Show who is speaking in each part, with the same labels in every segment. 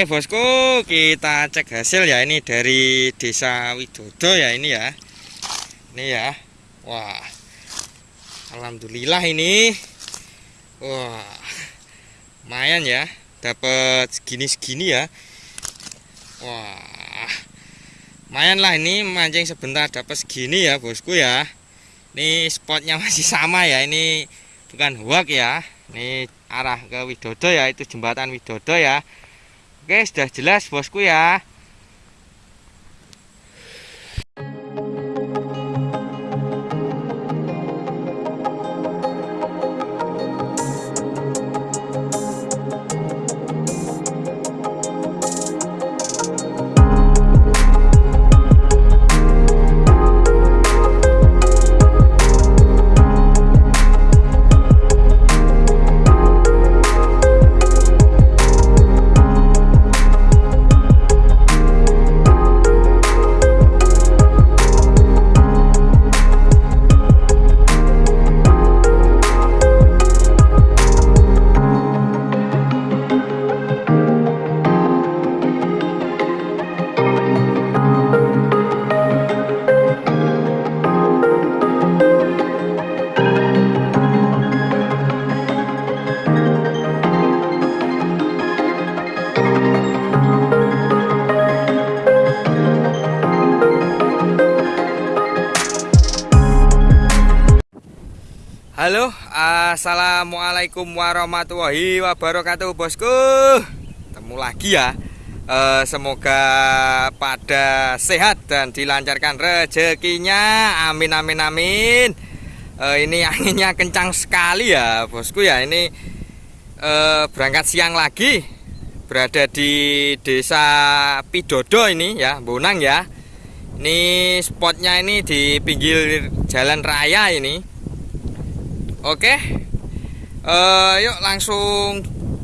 Speaker 1: Oke bosku kita cek hasil ya. Ini dari desa Widodo ya ini ya. Ini ya. Wah. Alhamdulillah ini. Wah. Lumayan ya. Dapat segini-segini ya. Wah. Lumayan lah ini mancing sebentar dapat segini ya bosku ya. Ini spotnya masih sama ya. Ini bukan huak ya. Ini arah ke Widodo ya itu jembatan Widodo ya Oke, sudah jelas bosku ya. Assalamualaikum warahmatullahi wabarakatuh, bosku. Temu lagi ya. E, semoga pada sehat dan dilancarkan rezekinya. Amin, amin, amin. E, ini anginnya kencang sekali ya, bosku ya. Ini e, berangkat siang lagi, berada di desa Pidodo ini ya, Bonang ya. Ini spotnya ini di pinggir jalan raya ini Oke. Uh, Yuk langsung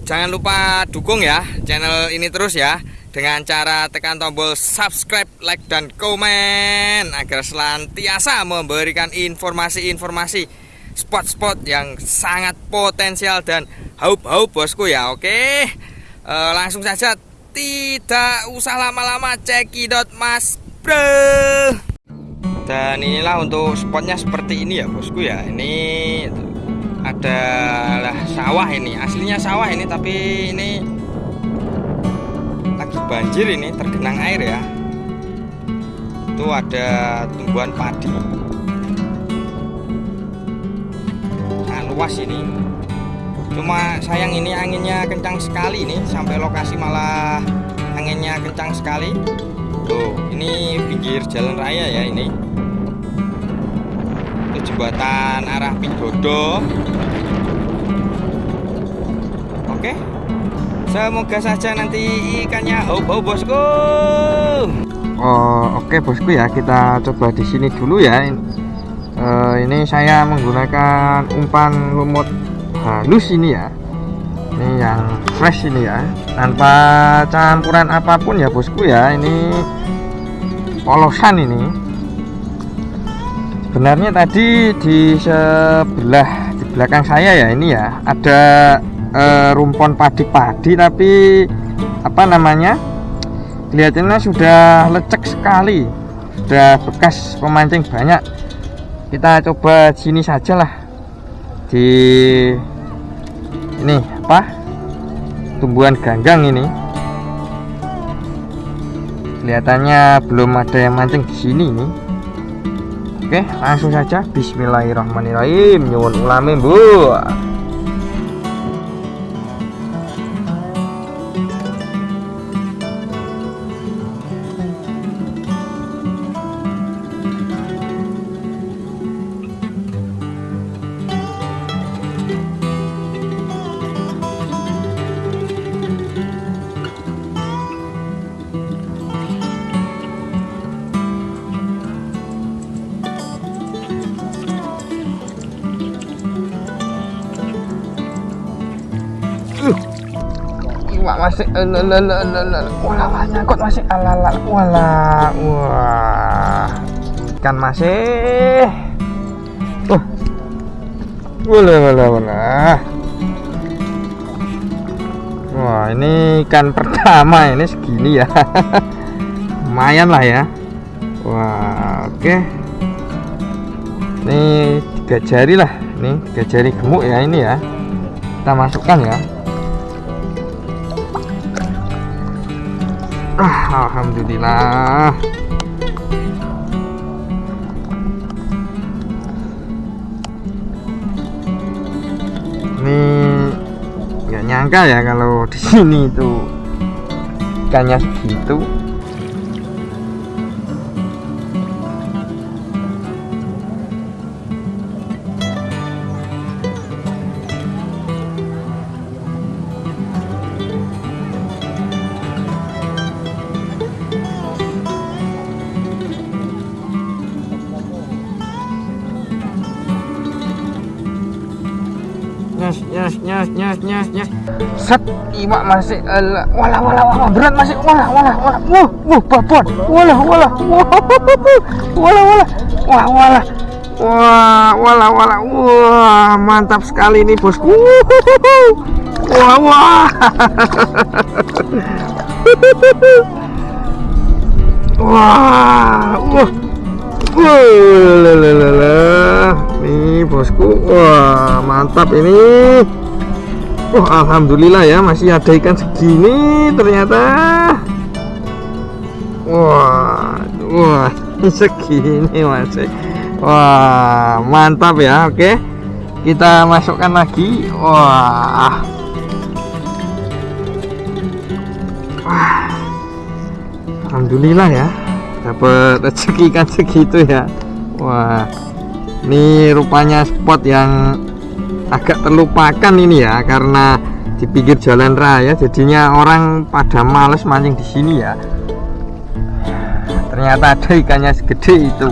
Speaker 1: Jangan lupa dukung ya Channel ini terus ya Dengan cara tekan tombol subscribe, like, dan komen Agar selantiasa memberikan informasi-informasi Spot-spot yang sangat potensial dan haup-haup bosku ya. Oke. Uh, Langsung saja Tidak usah lama-lama Cekidot mas bro. Dan inilah untuk spotnya seperti ini ya bosku ya. Ini adalah sawah ini aslinya sawah ini tapi ini lagi banjir ini tergenang air ya. Itu ada tumbuhan padi. Nah, luas ini. Cuma sayang ini anginnya kencang sekali ini sampai lokasi malah anginnya kencang sekali. Tuh ini pinggir jalan raya ya ini itu jembatan arah Pidodo oke. Semoga saja nanti ikannya hau-hau bosku. Oh oke bosku ya. Kita coba di sini dulu ya. Uh, ini saya menggunakan umpan lumut halus ini ya. Ini yang fresh ini ya. Tanpa campuran apa pun ya bosku ya. Ini polosan ini sebenarnya tadi di sebelah di belakang saya ya ini ya ada e, rumpon padi-padi tapi apa namanya kelihatannya sudah lecek sekali. Sudah bekas pemancing banyak. Kita coba sini saja lah. Di ini apa? Tumbuhan ganggang ini. Kelihatannya belum ada yang mancing di sini nih Oke, langsung saja Bismillahirrahmanirrahim. Nyuwun ulame, Bu. Masih wala nyangkut masih alala wala. Wah. Ikan masih. Uh. Wala wala wala. Wah ini ikan pertama ini segini ya. Lumayan lah ya. Wah oke. Ini tiga jari lah. Ini tiga jari gemuk ya ini ya. Kita masukkan ya ah, Alhamdulillah. Ini nggak nyangka ya kalau di sini itu ikannya segitu nyes nyes set iwak masih ala walah walah walah berat masih walah walah walah. Wuh wuh babon walah wah walah walah. Wah walah. Wah walah walah. Wah mantap sekali ini bosku. Wah wah. Wah wah Wah, nih bosku, wah mantap ini. Wah, alhamdulillah ya masih ada ikan segini ternyata. Wah, wah segini masih. Wah, mantap ya. Oke, kita masukkan lagi. Wah, wah, alhamdulillah ya dapat rezeki ikan segitu ya wah ini rupanya spot yang agak terlupakan ini ya karena di pinggir jalan raya jadinya orang pada males mancing di sini ya. Ternyata ada ikannya segede itu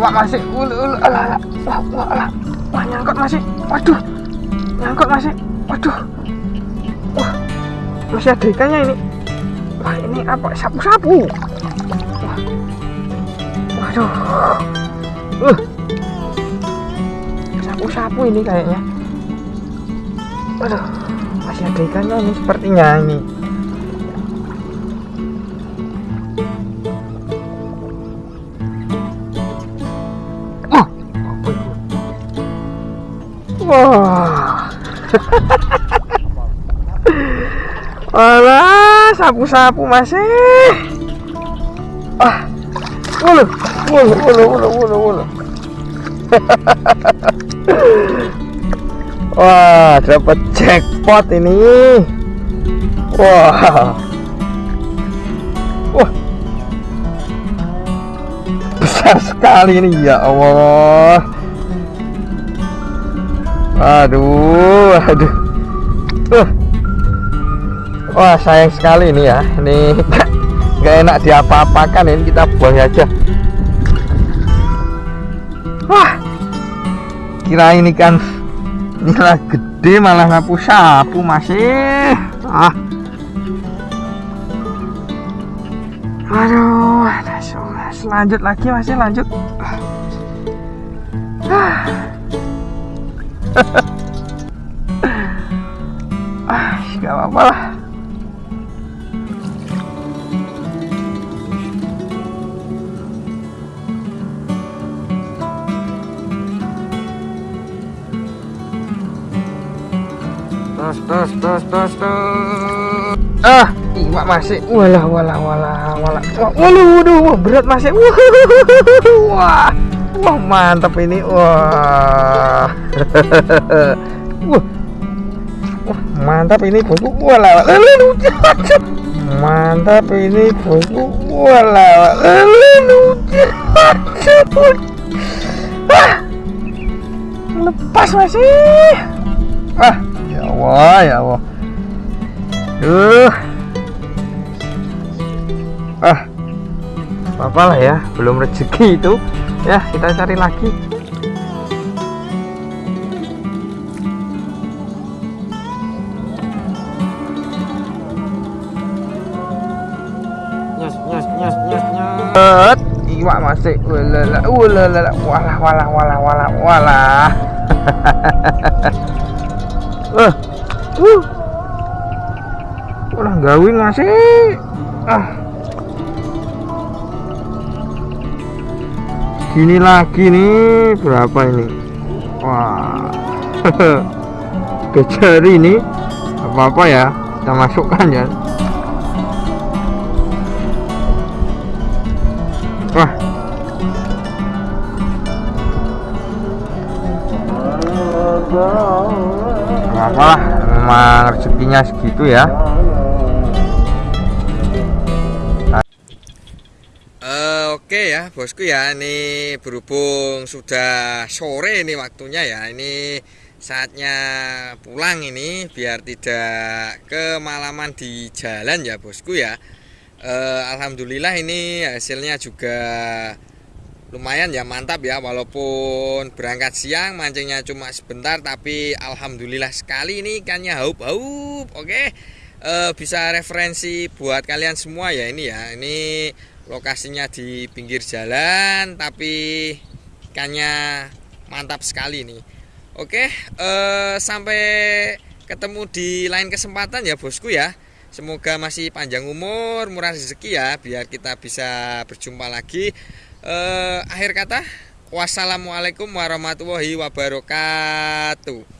Speaker 1: iwak masih ulu ulu alah alah wah wah alah. Wah nyangkut masih. Waduh nyangkut masih. Waduh. Wah masih ada ikannya ini. Wah ini apa? Sapu sapu wah. waduh. Uh. Sapu sapu ini kayaknya. Waduh masih ada ikannya ini sepertinya ini Wah. Alah, sapu-sapu masih. Ah. Wulu, wulu, wulu, wulu, wulu, wulu. Wah, dapat jackpot ini. Wah. Wah. Besar sekali ini ya Allah. Aduh, aduh. Uh. Wah, sayang sekali ini ya. Ini nggak enak diapa-apakan ini kita buang aja. Wah. Kira ini kan nilai gede malah sapu sapu masih. Ah. Aduh, lanjut lagi masih lanjut. Ah. Ah gak apa-apa lah. Tos tos tos tos tos. Ah! Iwak masih walah walah walah walah. Waduh waduh berat masih wah wah mantap ini. Wah. Wah. Wah mantap ini bosku mantap ini bosku lucu ah, lepas masih ah ya Allah ya Allah. Duh. ah apa lah ya belum rezeki itu. Ya kita cari lagi. Iwak masih. Ulala ulala. Walah walah walah walah walah. Eh uh. Ulah gawin masih. Ah gini lagi nih berapa ini? Wah. Kejar ini apa-apa ya kita masukkan ya. Wah. Apa lah memang rezekinya segitu ya Oke ya bosku ya ini berhubung sudah sore ini waktunya ya ini saatnya pulang ini biar tidak kemalaman di jalan ya bosku ya. Uh, Alhamdulillah ini hasilnya juga lumayan ya mantap ya walaupun berangkat siang mancingnya cuma sebentar tapi alhamdulillah sekali ini ikannya haup-haup oke. Uh, bisa referensi buat kalian semua ya ini ya ini lokasinya di pinggir jalan tapi ikannya mantap sekali nih. Oke uh, sampai ketemu di lain kesempatan ya bosku ya. Semoga masih panjang umur murah rezeki ya biar kita bisa berjumpa lagi. Eh, akhir kata wassalamualaikum warahmatullahi wabarakatuh